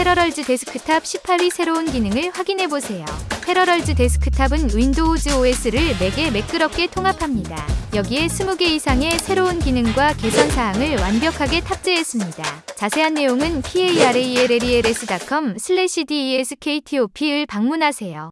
Parallels Desktop 18의 새로운 기능을 확인해보세요. 패러럴즈 데스크탑은 윈도우즈 OS를 맥에 매끄럽게 통합합니다. 여기에 20개 이상의 새로운 기능과 개선사항을 완벽하게 탑재했습니다. 자세한 내용은 parallels.com/deskTop을 방문하세요.